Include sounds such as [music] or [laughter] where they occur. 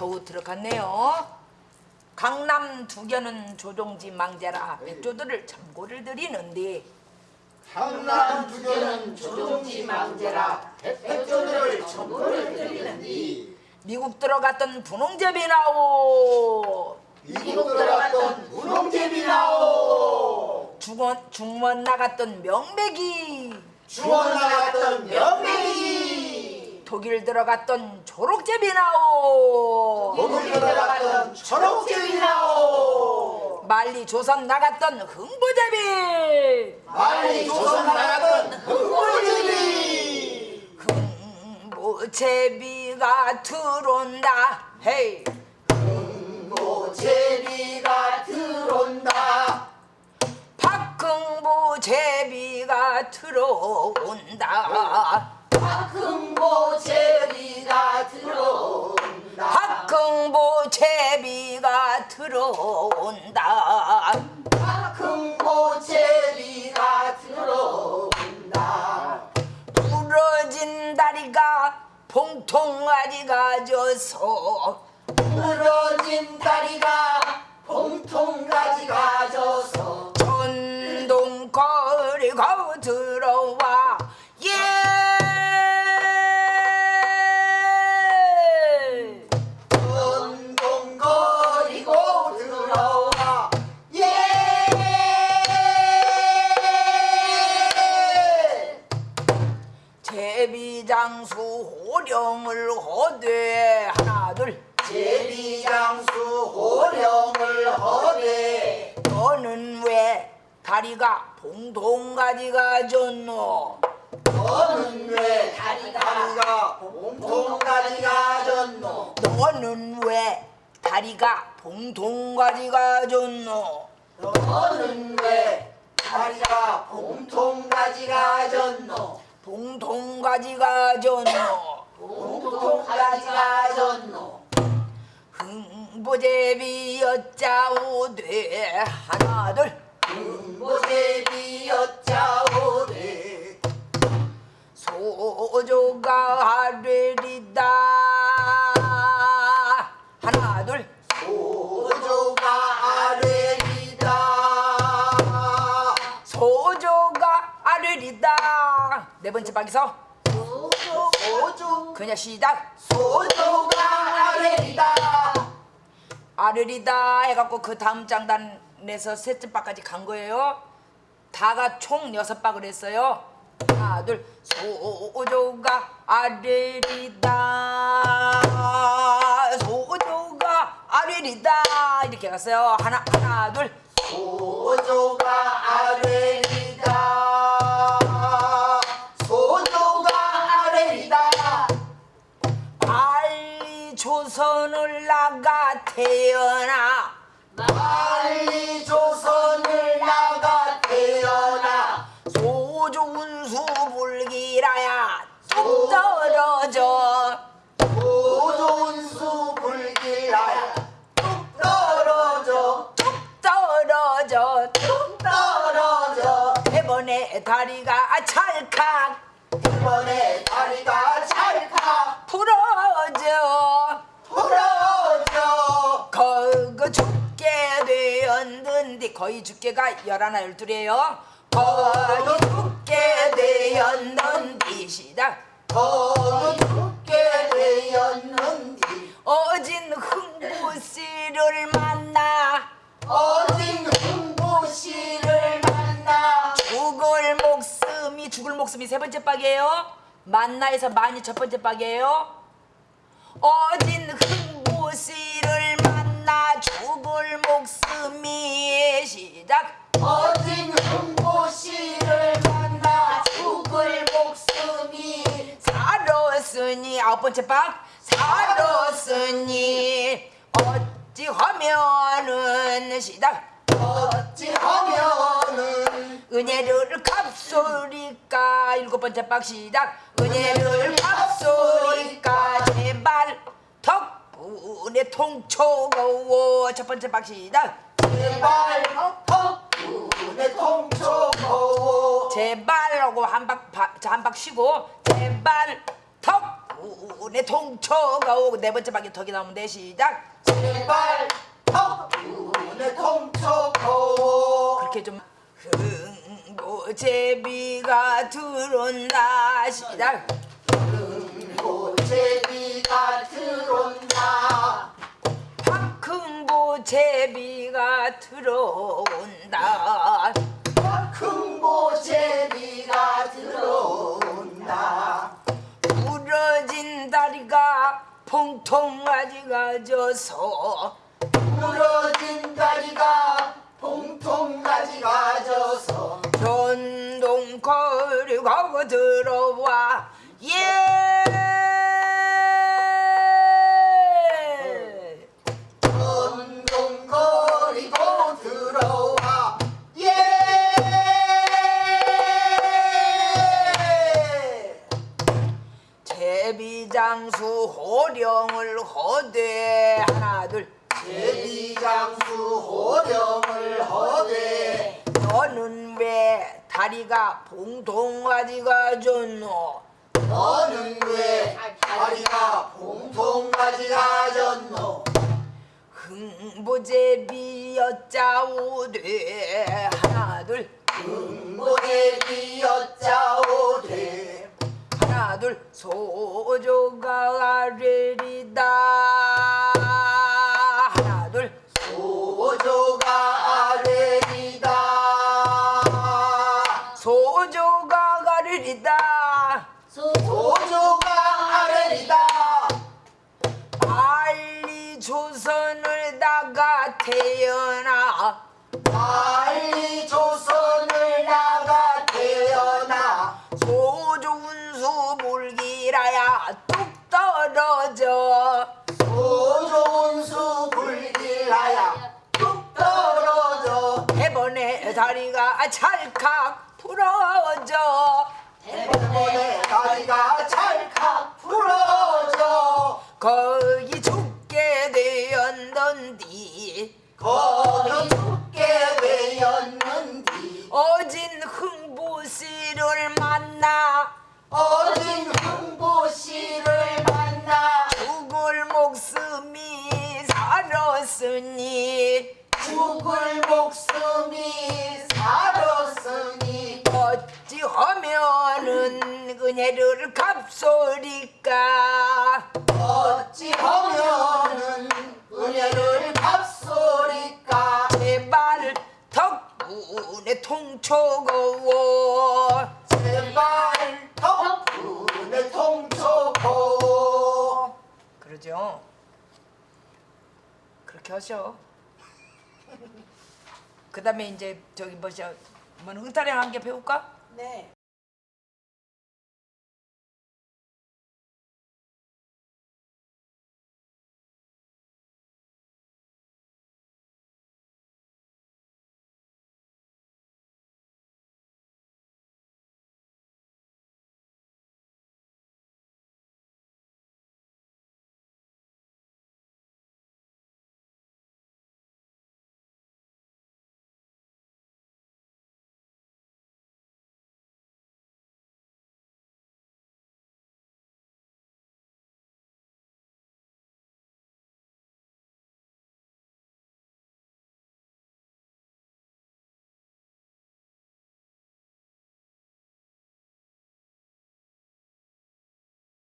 겨우 들어갔네요. 강남 두견은 조종지 망자라 백조들을 참고를 드리는데. 강남 두교는 조종지 망제라 백조들을 전부를 드리는디 미국 들어갔던 분홍제비 나오. 미국 들어갔던 무농제비 나오. 중원, 중원 나갔던 명백이. 주원 나갔던 명맥이 독일 들어갔던 초록제비 나오. 독일 들어갔던 초록제비 나오. 말리 조선 나갔던 흥보제비. 빨리 조선 나갔던 흑골제비. 흥보제비가 들어온다. 헤이. 모제비가 들어온다. 박흥보제비가 들어온다. 박흥 모제비가 들어온다. 박흥보제비가 들어온다. 박흥모제비가 들어온다. 부러진 다리가 봉통아지 가져서 부러진 다리가 봉통가지 가져서 제비장수 호령을 허되 하나 둘. 제비장수 호령을 허대. 너는 왜 다리가 봉통가지 가 졌노? 너는 왜 다리가 봉통가지 가 졌노? 너는 왜 다리가 봉통가지 가 졌노? 너는 왜 다리가 봉통가지 가 졌노 봉통가지 가졌노. 봉통가지 가졌노. 흥보제비 여자오되 하나 둘. 모제비 여자오대 소조가 하나 소조 소조. 그냥 시작. 아래리다. 아르리다 해갖고 그 다음 장단에서 셋째 박까지 간 거예요. 다가 총 여섯 박을 했어요. 하나 둘. 소조가 아르리다. 소조가 아르리다. 이렇게 갔어요. 하나 하나 둘. 소조가 아래리다 조선을 나가 태어나. 빨리 조선을 나가 태어나. 소조 운수 불기라야 뚝 떨어져. 소조운수 불길하야 뚝 떨어져. 뚝 떨어져 뚝 떨어져. 대번에 다리가 찰칵. 이번에 다리가 찰칵. 부러져 거의 죽게가 열하나 열둘이에요. 거의 죽게 되었는데 시작 거기 죽게 되었는 디 어진 흥부씨를 만나. 어진 흥보씨를 만나. 죽을 목숨이 죽을 목숨이 세 번째 박이에요. 만나에서 많이 첫 번째 박이에요. 어진 흥부씨를 목숨이 시작. 어진 흥보씨를 만나 죽을 목숨이 살았으니 아홉 번째 박. 살았으니 어찌하면은 시작. 어찌하면은 은혜를 갚소리까 일곱 번째 박 시작. 은혜를 갚소리까 덕분에 통초거워 첫 번째 박 시작. 제발 덕분에 통초고 제발 하고 한박 한박 쉬고. 제발 덕분에 통초가 오고 네 번째 방에 덕이 나오면 돼. 시작. 제발 덕분에 통초고 그렇게 좀 흥보제비가 들어온다 시작 박흥보제비가 들어온다. 큰보 제비가 들어온다. 부러진 다리가 봉통아지 가 져서 부러진 다리가 봉통까지 가 져서 전동거리 가고 들어 제비장수 호령을 허대. 하나 둘. 제비장수 호령을 허대. 너는 왜 다리가 봉통아지가 졌노. 너는 왜 다리가 봉통까지 가 졌노. 흥보제비 여자오되. 하나 둘. 하나 둘 소조가 아래리다 떨어져 소조운수 불길하야 뚝 떨어져. 대번에 다리가 찰칵 부러져. 대번에 다리가 찰칵 부러져. 거기 죽게 되었던디. 거기 죽게 되었는디. 어진 흥보씨를 만나 어진 살았으니 죽을 목숨이 살았으니 어찌하면은 은혜를 갚소리까? 어찌하면은 은혜를 갚소리까? 제발 덕분에 통초고 제발 덕분에 통초고 그러죠 그렇게 하셔 [laughs] 그 다음에 이제 저기 뭐죠 뭐 흥타령 한 개 배울까? 네.